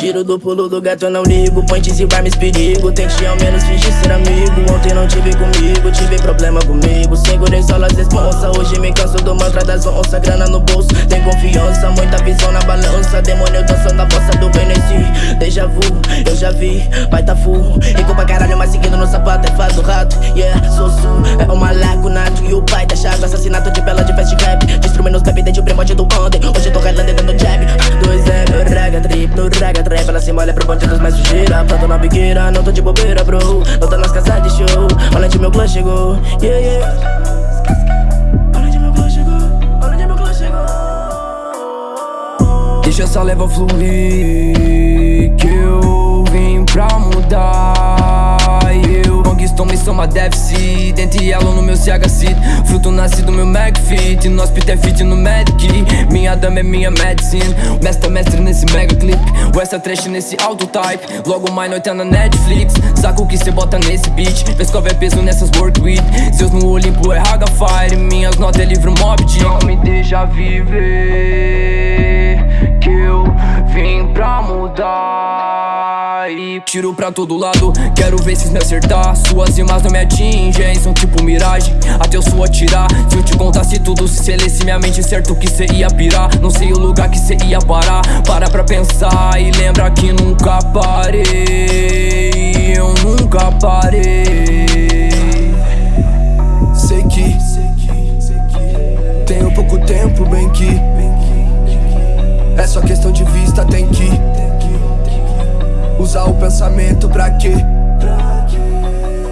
Tiro do pulo do gato, eu não ligo. Ponte se vai me perigo Tente ao menos fingir ser amigo. Ontem não tive comigo, tive problema comigo. Segurei só as responsa Hoje me canso do mantra das onças Grana no bolso, tem confiança. Muita visão na balança. Demônio dançando a bossa do Benesi Deja vu, eu já vi, vai tá full. Rico pra caralho, mas seguindo no sapato é faz do rato. Yeah, sou su, é o malaco nato E o raga trap Ela se molha pro bonde dos mais sujeira Planta na biqueira, não tô de bobeira bro. Tô nas casas de show, olha onde meu clã chegou. Yeah, yeah. Deixa essa leva fluir Que eu vim pra mudar Conquistou missão uma deficit Dentre ela no meu CHC Fruto nascido meu McFit No hospital fit no Medic. Minha dama é minha medicine. Mestre mestre nesse mega clip O extra trash nesse auto type. Logo mais noite é na Netflix. Saco que cê bota nesse beat. Pescova é peso nessas work with. Seus no Olimpo é Haga Fire. Minhas notas é livro mob Não me deixa viver tiro pra todo lado. Quero ver se me acertar. Suas rimas não me atingem São tipo miragem. Até eu sou atirar. Se eu te contasse tudo Se selesse minha mente certo que cê ia pirar. Não sei o lugar que cê ia parar. Para pra pensar E lembra que nunca parei. Eu nunca parei. Sei que Tenho pouco tempo, bem que. É só questão de vista, tem que Usar o pensamento pra quê?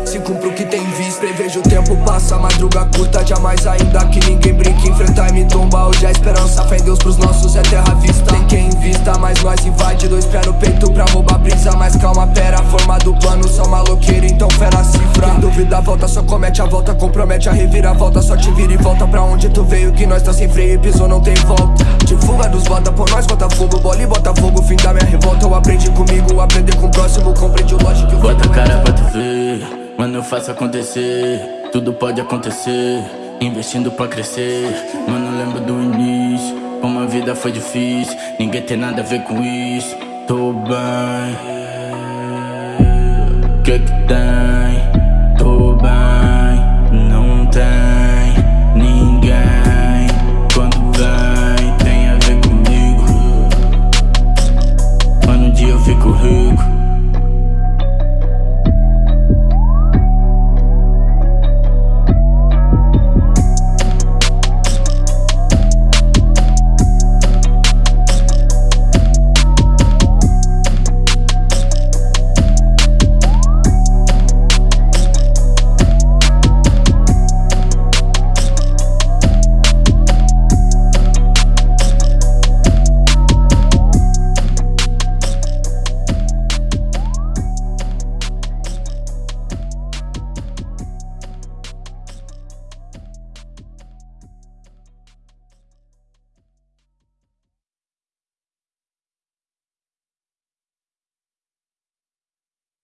Se cumpro o que tem visto Prevejo o tempo passa, madruga curta Jamais ainda que ninguém brinque. Enfrentar e me tomba Hoje a esperança, fé em Deus pros nossos é terra vista. Tem quem invista, mas nós invade. Dois pés no peito pra roubar brisa. Mas calma, pera, forma do plano. São maloqueiro, então fera cifra. Quem duvida volta, só comete a volta. Compromete a reviravolta, só te vira e volta Pra onde tu veio, que nós tá sem freio e pisou, não tem volta. De fuga dos bota, por nós bota fogo. Bola e bota fogo, fim da minha revolta. Eu aprendi comigo, aprender com o próximo Compreende o lógico Bota a cara pra tu ver, mano eu faço acontecer. Tudo pode acontecer, investindo pra crescer. Mano lembro do início, como a vida foi difícil. Ninguém tem nada a ver com isso, tô bem. Que que tem?